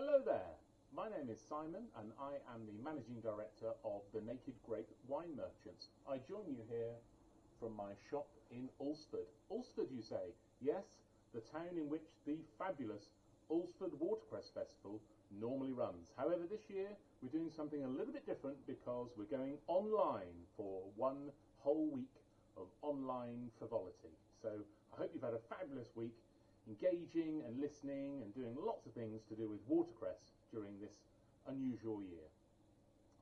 Hello there. My name is Simon and I am the Managing Director of the Naked Grape Wine Merchants. I join you here from my shop in Alresford. Alresford, you say? Yes, the town in which the fabulous Alresford Watercress Festival normally runs. However, this year we're doing something a little bit different because we're going online for one whole week of online frivolity. So I hope you've had a fabulous week engaging and listening and doing lots of things to do with watercress during this unusual year.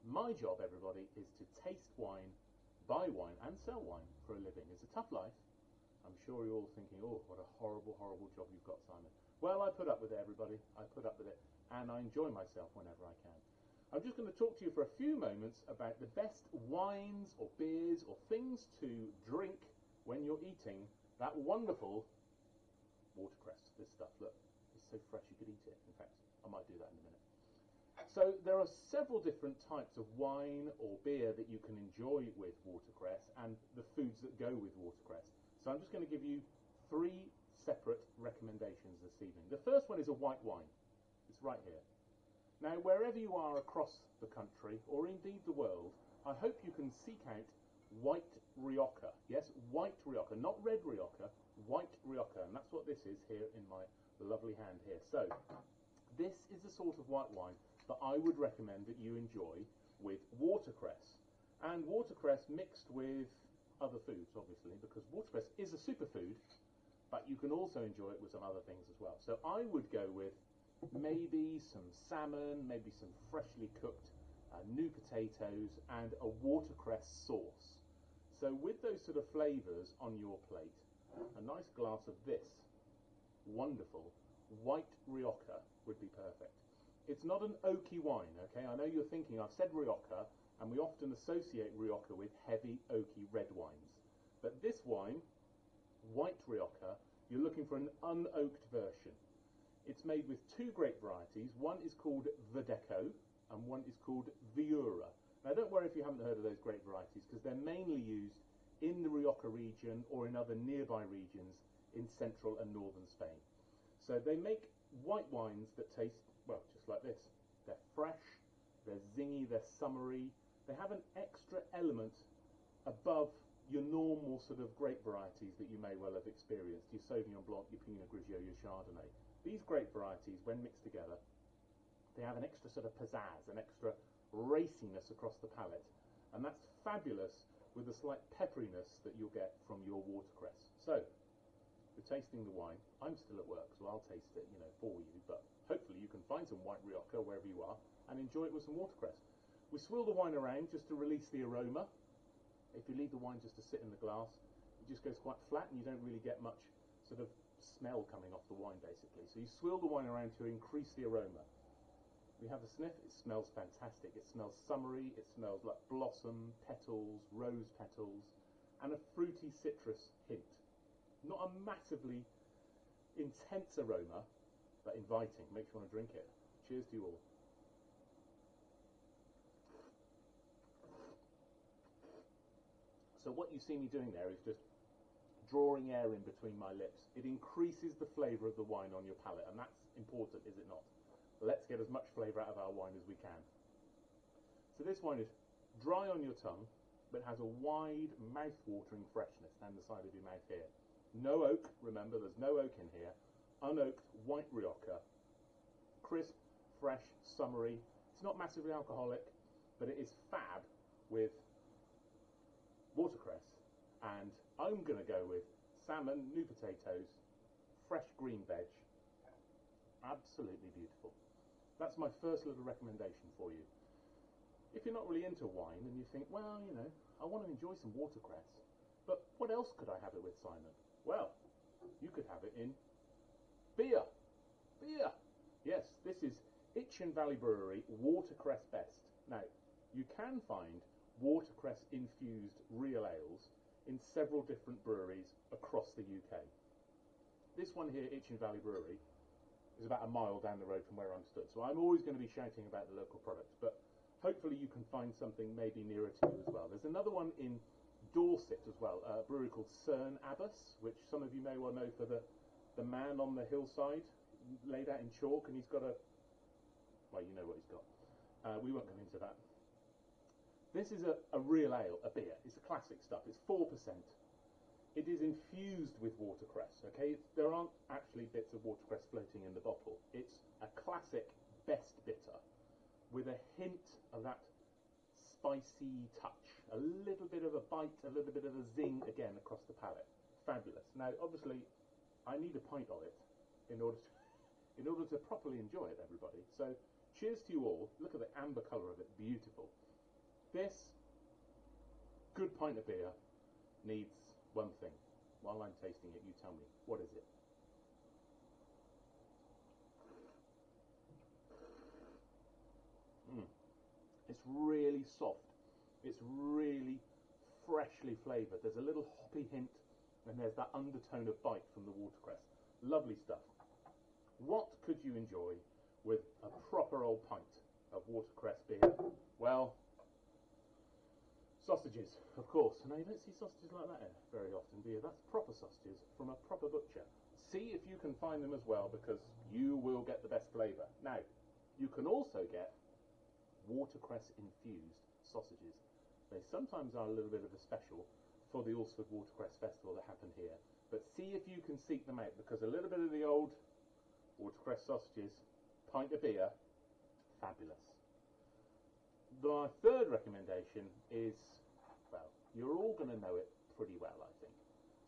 My job, everybody, is to taste wine, buy wine, and sell wine for a living. It's a tough life. I'm sure you're all thinking, oh, what a horrible, horrible job you've got, Simon. Well, I put up with it, everybody. I put up with it, and I enjoy myself whenever I can. I'm just going to talk to you for a few moments about the best wines or beers or things to drink when you're eating that wonderful watercress. This stuff, look, it's so fresh you could eat it. In fact, I might do that in a minute. So there are several different types of wine or beer that you can enjoy with watercress and the foods that go with watercress. So I'm just going to give you three separate recommendations this evening. The first one is a white wine. It's right here. Now, wherever you are across the country, or indeed the world, I hope you can seek out white Rioja. Yes, white Rioja, not red Rioja, white Rioja. And that's what this is here in my lovely hand here. So, this is the sort of white wine that I would recommend that you enjoy with watercress. And watercress mixed with other foods, obviously, because watercress is a superfood, but you can also enjoy it with some other things as well. So I would go with maybe some salmon, maybe some freshly cooked uh, new potatoes, and a watercress sauce. So with those sort of flavours on your plate, a nice glass of this wonderful white Rioja would be perfect. It's not an oaky wine, okay? I know you're thinking, I've said Rioja, and we often associate Rioja with heavy oaky red wines. But this wine, white Rioja, you're looking for an unoaked version. It's made with two grape varieties. One is called Verdejo, and one is called Viura. Now, don't worry if you haven't heard of those grape varieties, because they're mainly used in the Rioja region or in other nearby regions in central and northern Spain. So they make white wines that taste, well, just like this. They're fresh, they're zingy, they're summery, they have an extra element above your normal sort of grape varieties that you may well have experienced, your Sauvignon Blanc, your Pinot Grigio, your Chardonnay. These grape varieties, when mixed together, they have an extra sort of pizzazz, an extra raciness across the palate. And that's fabulous with the slight pepperiness that you'll get from your watercress. So, we're tasting the wine. I'm still at work, so I'll taste it, you know, for you. But hopefully you can find some white Rioja wherever you are and enjoy it with some watercress. We swill the wine around just to release the aroma. If you leave the wine just to sit in the glass, it just goes quite flat and you don't really get much sort of smell coming off the wine basically. So you swill the wine around to increase the aroma. We have a sniff, it smells fantastic. It smells summery, it smells like blossom, petals, rose petals, and a fruity citrus hint. Not a massively intense aroma, but inviting. Makes you want to drink it. Cheers to you all. So what you see me doing there is just drawing air in between my lips. It increases the flavour of the wine on your palate, and that's important, is it not? Let's get as much flavour out of our wine as we can. So this wine is dry on your tongue, but has a wide, mouth-watering freshness down the side of your mouth here. No oak, remember, there's no oak in here. Unoaked white Rioja. Crisp, fresh, summery. It's not massively alcoholic, but it is fab with watercress, and I'm going to go with salmon, new potatoes, fresh green veg. Absolutely beautiful. That's my first little recommendation for you. If you're not really into wine and you think, well, you know, I want to enjoy some watercress, but what else could I have it with, Simon? Well, you could have it in beer. Beer. Yes, this is Itchen Valley Brewery Watercress Best. Now, you can find watercress infused real ales in several different breweries across the UK. This one here, Itchen Valley Brewery, is about a mile down the road from where I'm stood, so I'm always going to be shouting about the local products, but hopefully you can find something maybe nearer to you as well. There's another one in Dorset as well, a brewery called Cerne Abbas, which some of you may well know for the, the man on the hillside laid out in chalk, and he's got a Well, you know what he's got. Uh, we won't go into that. This is a, a real ale, a beer. It's a classic stuff. It's 4%. It is infused with watercress, okay? It's, there aren't actually bits of watercress floating in the bottle. It's a classic best bitter with a hint of that spicy touch, a little bit of a bite, a little bit of a zing again across the palate. Fabulous. Now, obviously, I need a pint of it in order to in order to properly enjoy it, everybody. So, cheers to you all. Look at the amber colour of it, beautiful. This good pint of beer needs one thing. While I'm tasting it, you tell me, what is it? Mm. It's really soft. It's really freshly flavoured. There's a little hoppy hint and there's that undertone of bite from the watercress. Lovely stuff. What could you enjoy with a proper old pint of watercress beer? Well, sausages, of course. Now, you don't see sausages like that very often, do you? That's proper sausages from a proper butcher. See if you can find them as well, because you will get the best flavour. Now, you can also get watercress infused sausages. They sometimes are a little bit of a special for the Alresford Watercress Festival that happened here. But see if you can seek them out because a little bit of the old watercress sausages, pint of beer, fabulous. My third recommendation is, you're all going to know it pretty well, I think.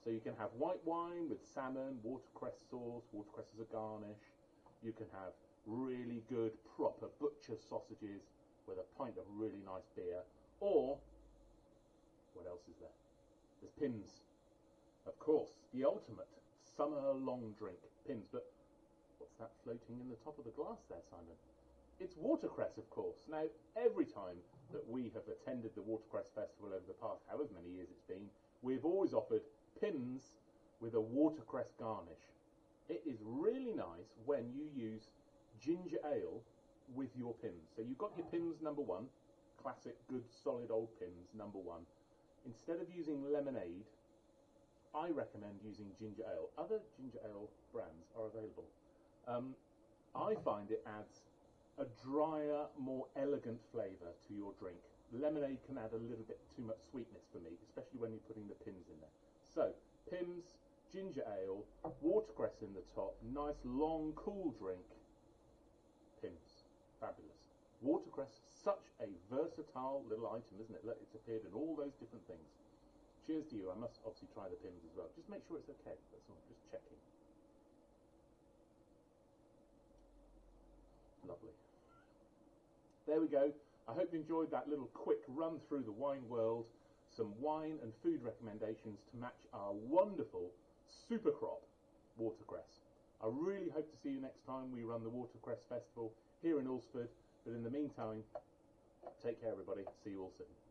So you can have white wine with salmon, watercress sauce, watercress as a garnish. You can have really good, proper butcher sausages with a pint of really nice beer. Or, what else is there? There's Pimm's. Of course, the ultimate summer long drink. Pimm's. but what's that floating in the top of the glass there, Simon? It's watercress, of course. Now, every time that we have attended the Watercress Festival over the past however many years it's been, we've always offered Pimm's with a watercress garnish. It is really nice when you use ginger ale with your Pimm's. So you've got your Pimm's number one, classic, good, solid old Pimm's number one instead of using lemonade, I recommend using ginger ale. Other ginger ale brands are available. Um, I find it adds a drier, more elegant flavour to your drink. Lemonade can add a little bit too much sweetness for me, especially when you're putting the Pimm's in there. So, Pimm's, ginger ale, watercress in the top, nice long cool drink, Pimm's, Fabulous. Watercress, such a versatile little item, isn't it? Look, it's appeared in all those different things. Cheers to you. I must obviously try the Pimm's as well. Just make sure it's okay. That's all. Just checking. Lovely. There we go. I hope you enjoyed that little quick run through the wine world. Some wine and food recommendations to match our wonderful super crop watercress. I really hope to see you next time we run the Watercress Festival here in Alresford. But in the meantime, take care, everybody. See you all soon.